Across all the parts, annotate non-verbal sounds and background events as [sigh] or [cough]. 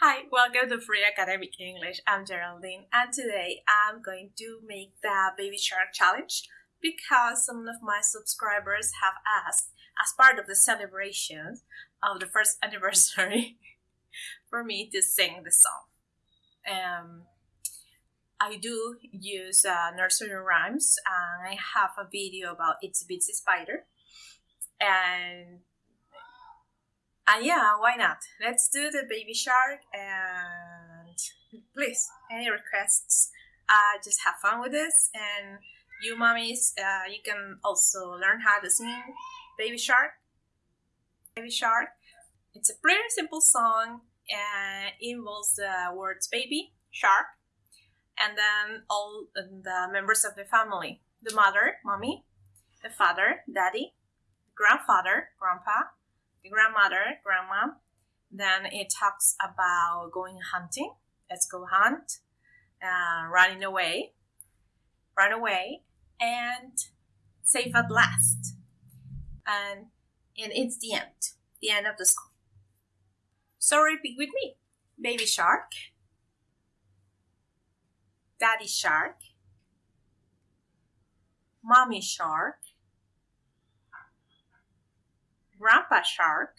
Hi, welcome to Free Academic English. I'm Geraldine and today I'm going to make the Baby Shark Challenge because some of my subscribers have asked as part of the celebration of the first [laughs] anniversary for me to sing the song. Um, I do use uh, nursery rhymes and I have a video about Itsy Bitsy Spider and and yeah, why not? Let's do the baby shark and please, any requests? Uh, just have fun with this and you mommies, uh, you can also learn how to sing Baby Shark. Baby Shark. It's a pretty simple song and involves the words baby, shark, and then all the members of the family. The mother, mommy, the father, daddy, grandfather, grandpa, grandmother, grandma. Then it talks about going hunting. Let's go hunt, uh, running away, run away, and safe at last. And, and it's the end, the end of the song. So repeat with me. Baby shark, daddy shark, mommy shark, Grandpa Shark,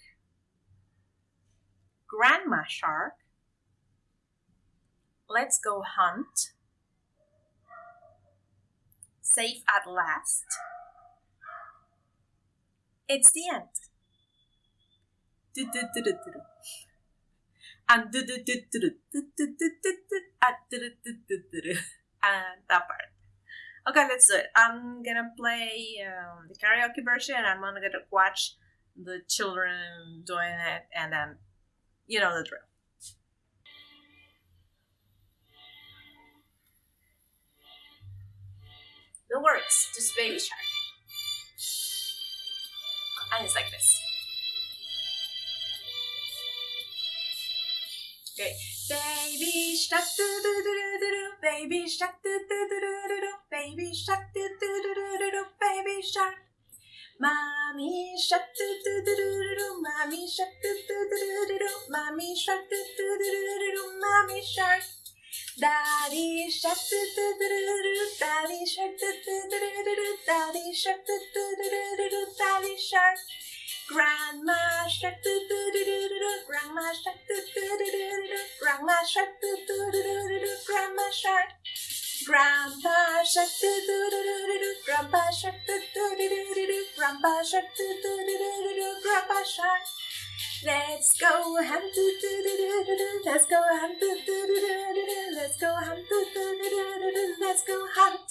Grandma Shark, Let's Go Hunt, Safe at Last. It's the end. And and that part. Okay, let's do it. I'm gonna play um, the karaoke version. I'm gonna watch the children doing it, and then you know the drill. No words, just baby shark. And it's like this. Okay. Baby shark do do do do do do baby shark do do do do do do. baby shark do do do do do do baby shark Mommy shark do do do do do mommy shark do do do do do mommy shark do do do do do mommy shark Daddy shark do do do do do daddy shark do do do do do daddy shark do do do do do daddy shark Grandma shark do do do do do grandma shark do do do do do grandma shark do do do do do grandma shark Grandpa shark do do do do do do Grandpa shark do do do do do do Grandpa shark do do do do do do Grandpa shark Let's go hunt do do do do do do Let's go hunt do do do do do do Let's go hunt do do do do do do Let's go hunt.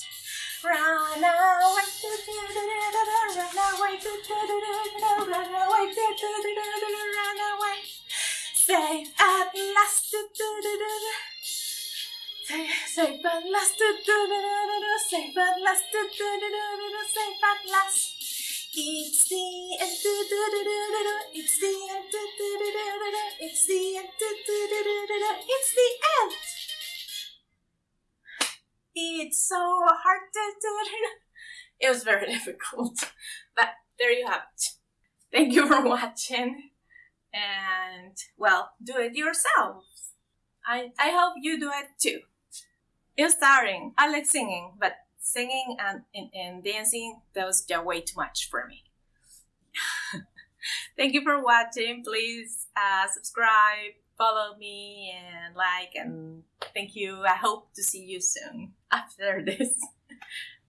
Run away do do do do do do Run away do do do do do Run away do do do do do Run away. Safe Safe at last. Safe at last. Safe at last. It's the end. It's the end. It's the end. It's the end. It's so hard to. It was very difficult, but there you have it. Thank you for watching, and well, do it yourselves. I I hope you do it too. It's tiring. I like singing, but singing and, and, and dancing, those are way too much for me. [laughs] Thank you for watching. Please uh, subscribe, follow me, and like, and thank you. I hope to see you soon [laughs] after this. [laughs]